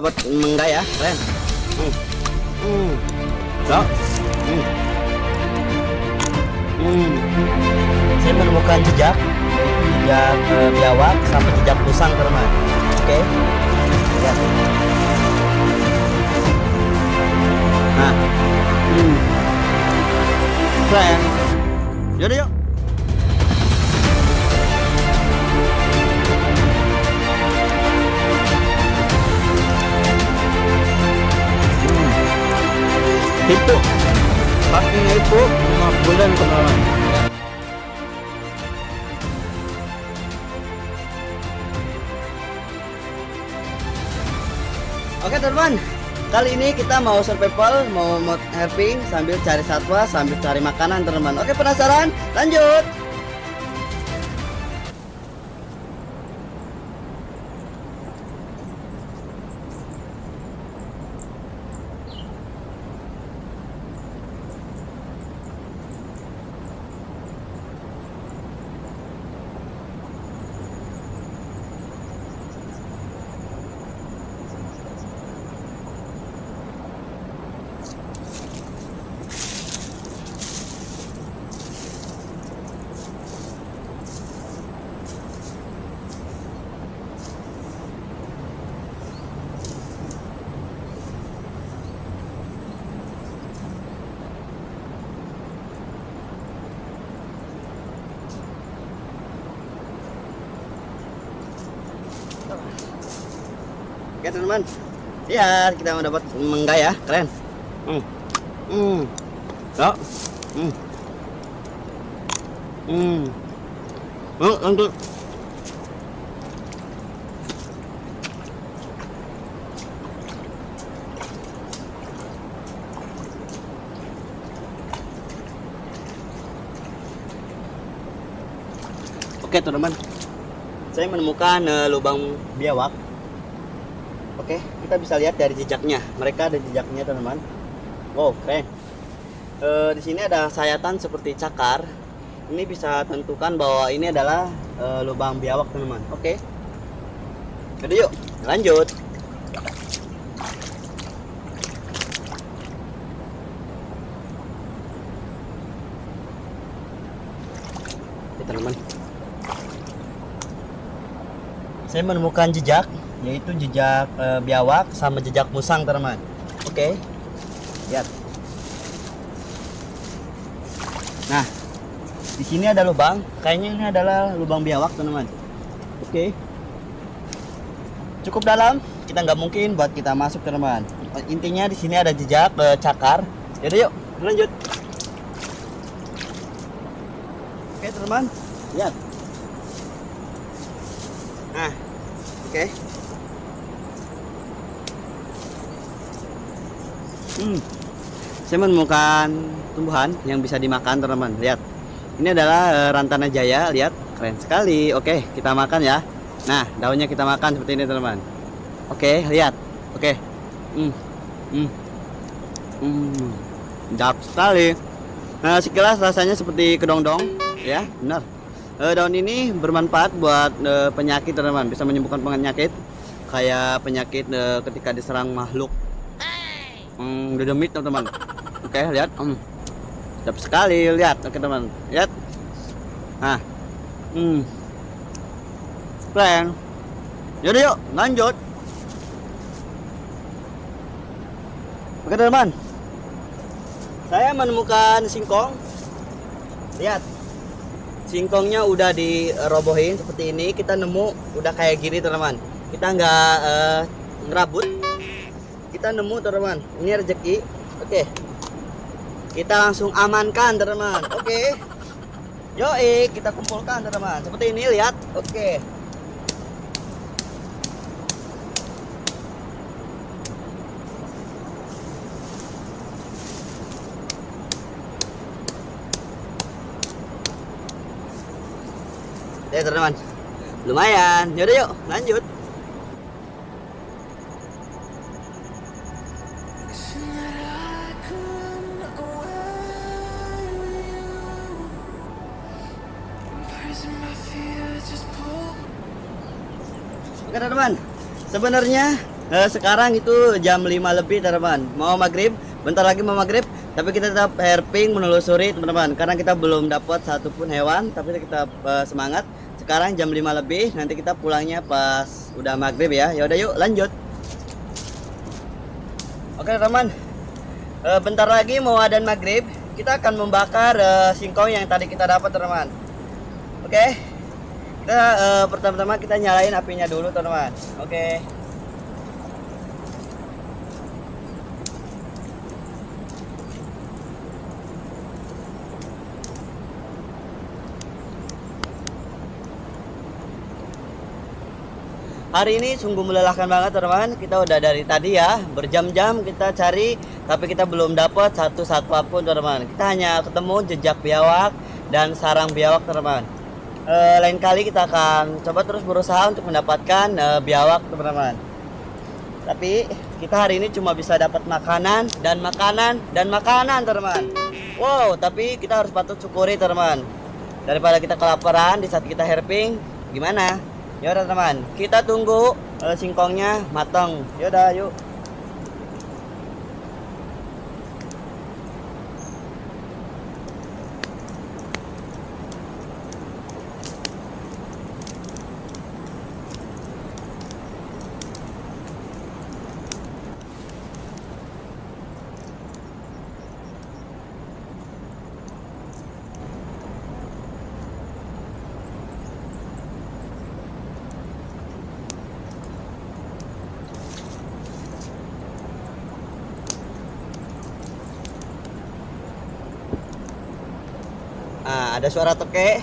dapat menggak ya keren hmm. Hmm. So. Hmm. Hmm. saya menemukan jejak jejak uh, biawak sampai jejak pusang teman oke okay. lihat nah hmm. keren yaudah yuk itu pastinya itu 5 bulan teman-teman Oke teman, kali ini kita mau survival, mau mod herping sambil cari satwa, sambil cari makanan teman. Oke penasaran? Lanjut. Oke teman-teman, lihat kita mau dapat menggak ya, keren. Hmm, hmm, so, hmm, hmm, oh, lanjut. Oke teman-teman, saya menemukan uh, lubang biawak Oke, kita bisa lihat dari jejaknya. Mereka ada jejaknya, teman-teman. Wow, keren. E, di sini ada sayatan seperti cakar. Ini bisa tentukan bahwa ini adalah e, lubang biawak, teman-teman. Oke. Jadi yuk, lanjut. Teman-teman. Saya menemukan jejak yaitu jejak e, biawak sama jejak musang teman oke okay. lihat. Nah di sini ada lubang. Kayaknya ini adalah lubang biawak teman-teman. Oke. Okay. cukup dalam kita nggak mungkin buat kita masuk teman-teman. Intinya di sini ada jejak e, cakar. Jadi yuk lanjut. Oke okay, teman lihat nah oke okay. Hmm. Saya menemukan tumbuhan yang bisa dimakan teman-teman. Lihat. Ini adalah uh, rantana jaya, lihat. Keren sekali. Oke, kita makan ya. Nah, daunnya kita makan seperti ini teman-teman. Oke, lihat. Oke. Hmm. Hmm. Hmm. Sekali. Nah, sekilas rasanya seperti kedong-dong, ya, benar. Uh, daun ini bermanfaat buat uh, penyakit teman-teman, bisa menyembuhkan penyakit. Kayak penyakit uh, ketika diserang makhluk. Hmm, dedemit teman-teman. Oke okay, lihat. Hmm. sedap sekali lihat. Oke okay, teman lihat. Nah. Hmm. Keren yaudah yuk. Lanjut. Oke teman saya menemukan singkong. Lihat singkongnya udah dirobohin seperti ini. Kita nemu udah kayak gini teman-teman. Kita nggak uh, ngerabut. Kita nemu teman-teman. Ini rezeki. Oke. Kita langsung amankan teman-teman. Oke. Yoi kita kumpulkan teman-teman. Seperti ini lihat. Oke Ya teman-teman lumayan. Yaudah yuk lanjut. Oke teman-teman, sebenarnya Eh, sekarang itu jam 5 lebih teman-teman mau maghrib? Bentar lagi mau maghrib. Tapi kita tetap herping menelusuri teman-teman. Karena kita belum dapat satupun hewan tapi kita uh, semangat sekarang jam 5 lebih nanti kita pulangnya pas udah maghrib ya. Ya udah yuk lanjut. Oke teman. Uh, bentar lagi mau adan maghrib kita akan membakar uh, singkong yang tadi kita dapat teman-teman oke? Kita uh, pertama-tama kita nyalain apinya dulu teman-teman oke Hari ini sungguh melelahkan banget teman-teman. Kita udah dari tadi ya berjam-jam kita cari, tapi kita belum dapat satu satwa pun teman-teman. Kita hanya ketemu jejak biawak dan sarang biawak teman-teman. E, lain kali kita akan coba terus berusaha untuk mendapatkan e, biawak teman-teman. Tapi kita hari ini cuma bisa dapat makanan dan makanan dan makanan teman-teman. Wow, tapi kita harus patut syukuri teman-teman. Daripada kita kelaparan di saat kita herping, gimana? Ya udah teman, kita tunggu uh, singkongnya matang. Ya udah, yuk. Nah, ada suara toke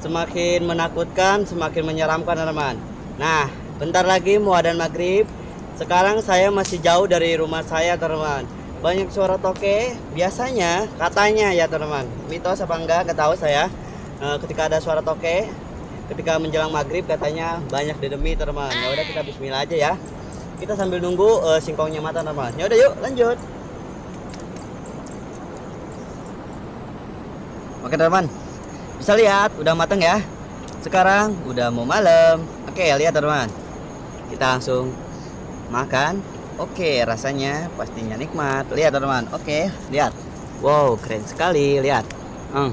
semakin menakutkan, semakin menyeramkan teman-teman. Nah, bentar lagi mau adan maghrib. Sekarang saya masih jauh dari rumah saya teman-teman. Banyak suara toke. Biasanya katanya ya teman-teman. Mitos apa enggak? Gak tahu saya. E, ketika ada suara toke, ketika menjelang maghrib katanya banyak dedemi teman-teman. Ya udah kita Bismillah aja ya. Kita sambil nunggu e, singkongnya matang teman-teman. Ya udah yuk lanjut. Oke teman bisa lihat udah mateng ya? Sekarang udah mau malam. Oke lihat teman kita langsung makan. Oke rasanya pastinya nikmat. Lihat teman Oke lihat. Wow keren sekali. Lihat. Hmm,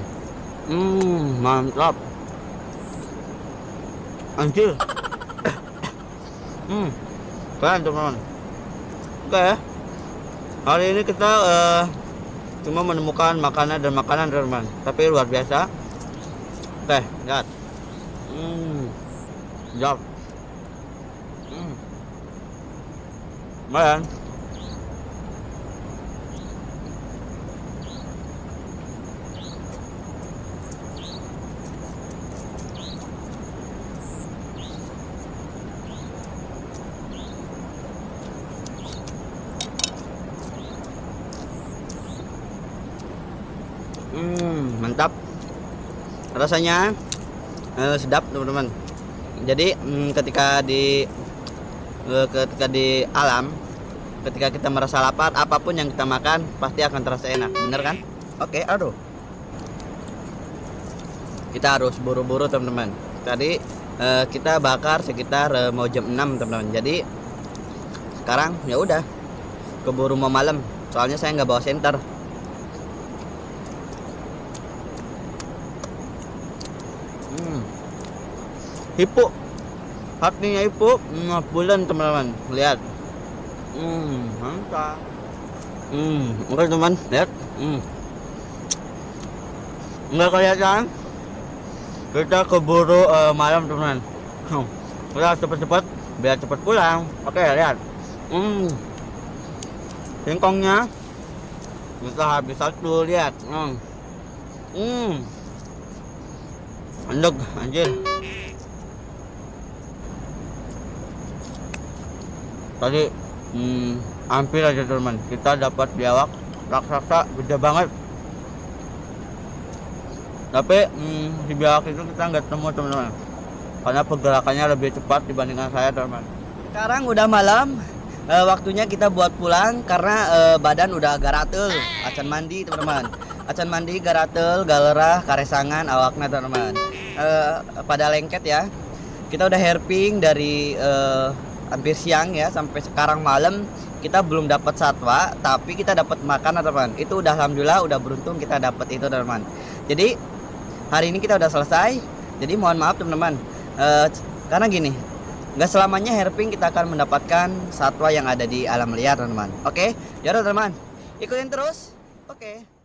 hmm mantap. Anjir. Hmm keren teman Oke. Hari ini kita uh, cuma menemukan makanan dan makanan teman tapi luar biasa. Oke lihat. Hmm jauh hmm. Lumayan hmm mantap rasanya eh, sedap teman-teman. Jadi hmm, ketika di eh, ketika di alam ketika kita merasa lapar apa pun yang kita makan pasti akan terasa enak. Bener kan? Oke aduh. Kita harus buru-buru teman-teman. Tadi eh, kita bakar sekitar eh, mau jam 6 teman-teman. Jadi sekarang ya udah. Keburu mau malam. Soalnya saya nggak bawa senter Hipo. Hatinya. Hmm, bulan teman-teman. Lihat. Hmm, mantap. Hmm, oke teman, lihat. Hmm. Enggak kelihatan. Kita keburu uh, malam teman. Hmm. Kita cepat-cepat biar cepat pulang. Oke, lihat. Hmm. Singkongnya kita habis satu lihat. Hmm. Hmm. Anjir. Tadi hmm, hampir aja teman. Kita dapat biawak raksasa gede banget. Tapi hmm, di biawak itu kita nggak temu teman-teman. Karena pergerakannya lebih cepat dibandingkan saya teman sekarang udah malam. E, waktunya kita buat pulang karena e, badan udah agak ratel. Acan mandi teman-teman. Acan mandi garatel galerah karesangan awaknya teman-teman. E, pada lengket ya. Kita udah herping dari e, hampir siang ya sampai sekarang malam kita belum dapat satwa tapi kita dapat makan teman itu udah alhamdulillah udah beruntung kita dapat itu teman jadi hari ini kita udah selesai. Jadi mohon maaf teman-teman. Eh, karena gini nggak selamanya herping kita akan mendapatkan satwa yang ada di alam liar teman-teman. Oke? Ya udah teman ikutin terus. Oke